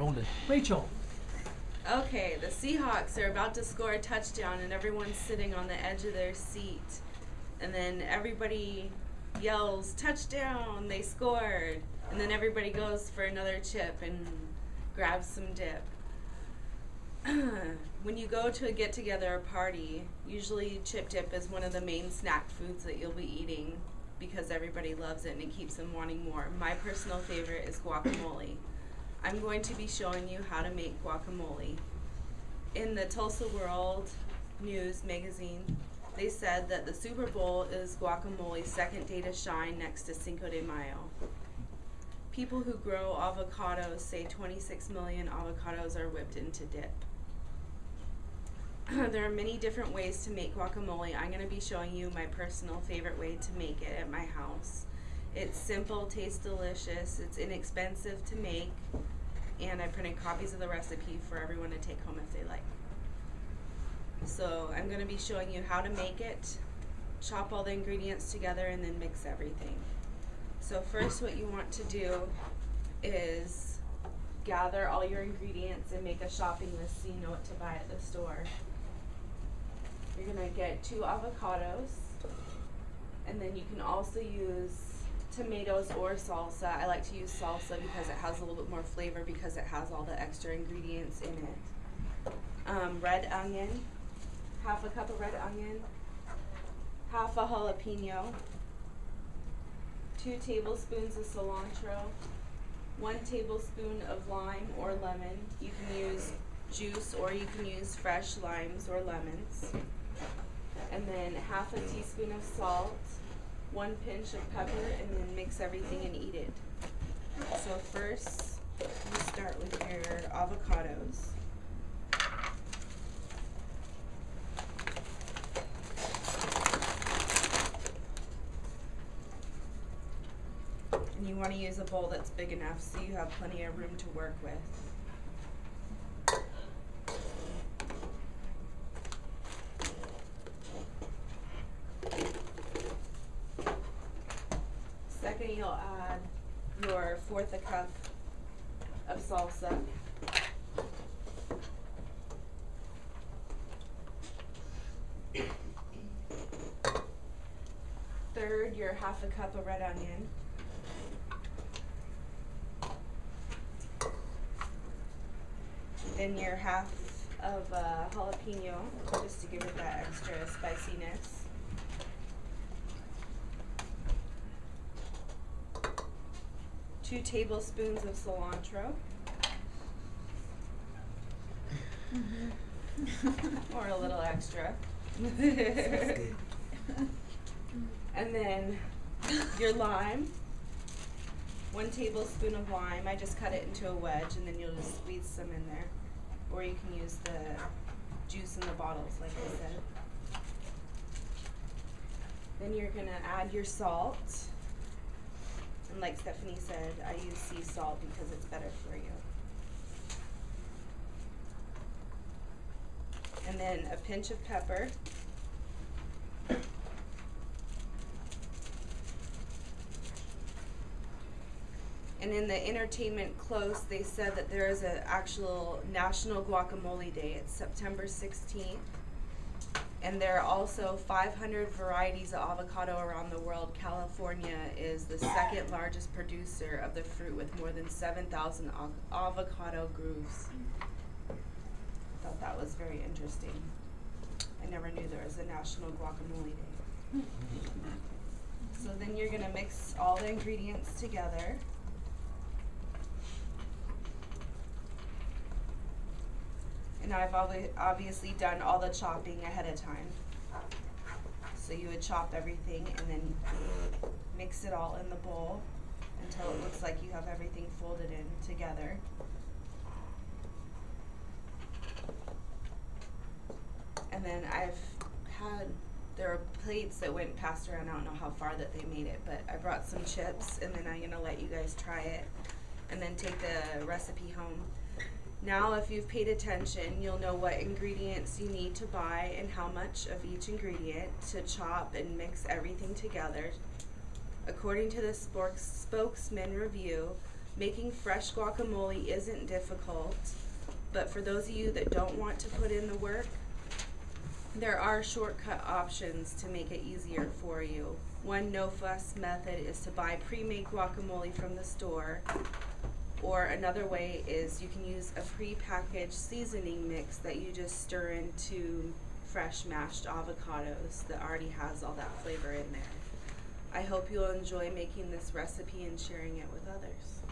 Rolling. Rachel. Okay, the Seahawks are about to score a touchdown, and everyone's sitting on the edge of their seat. And then everybody yells, Touchdown! They scored! And then everybody goes for another chip and grabs some dip. when you go to a get together or party, usually chip dip is one of the main snack foods that you'll be eating because everybody loves it and it keeps them wanting more. My personal favorite is guacamole. I'm going to be showing you how to make guacamole. In the Tulsa World News magazine, they said that the Super Bowl is guacamole's second day to shine next to Cinco de Mayo. People who grow avocados say 26 million avocados are whipped into dip. there are many different ways to make guacamole. I'm going to be showing you my personal favorite way to make it at my house. It's simple, tastes delicious, it's inexpensive to make, and I printed copies of the recipe for everyone to take home if they like. So I'm going to be showing you how to make it, chop all the ingredients together, and then mix everything. So first what you want to do is gather all your ingredients and make a shopping list so you know what to buy at the store. You're gonna get two avocados, and then you can also use tomatoes or salsa. I like to use salsa because it has a little bit more flavor because it has all the extra ingredients in it. Um, red onion, half a cup of red onion, half a jalapeno, two tablespoons of cilantro, one tablespoon of lime or lemon. You can use juice or you can use fresh limes or lemons and then half a teaspoon of salt, one pinch of pepper, and then mix everything and eat it. So first, you start with your avocados. And you want to use a bowl that's big enough so you have plenty of room to work with. Second, you'll add your fourth a cup of salsa. Third, your half a cup of red onion. Then your half of uh, jalapeno, just to give it that extra spiciness. Two tablespoons of cilantro. Mm-hmm. or a little extra. and then your lime. One tablespoon of lime. I just cut it into a wedge and then you'll just squeeze some in there. Or you can use the juice in the bottles, like I said. Then you're gonna add your salt. And like Stephanie said, I use sea salt because it's better for you. And then a pinch of pepper. And in the entertainment close, they said that there is an actual National Guacamole Day. It's September 16th. And there are also 500 varieties of avocado around the world. California is the second largest producer of the fruit with more than 7,000 av- avocado groves. I thought that was very interesting. I never knew there was a National Guacamole Day. Hmm. So then you're gonna mix all the ingredients together. And I've obviously done all the chopping ahead of time. So you would chop everything and then mix it all in the bowl until it looks like you have everything folded in together. And then I've had, there are plates that went passed around, I don't know how far that they made it, but I brought some chips and then I'm gonna let you guys try it and then take the recipe home. Now, if you've paid attention, you'll know what ingredients you need to buy and how much of each ingredient to chop and mix everything together. According to the spokesman review, Making fresh guacamole isn't difficult, but for those of you that don't want to put in the work, there are shortcut options to make it easier for you. One no fuss method is to buy pre-made guacamole from the store. Or another way is you can use a pre-packaged seasoning mix that you just stir into fresh mashed avocados that already has all that flavor in there. I hope you'll enjoy making this recipe and sharing it with others.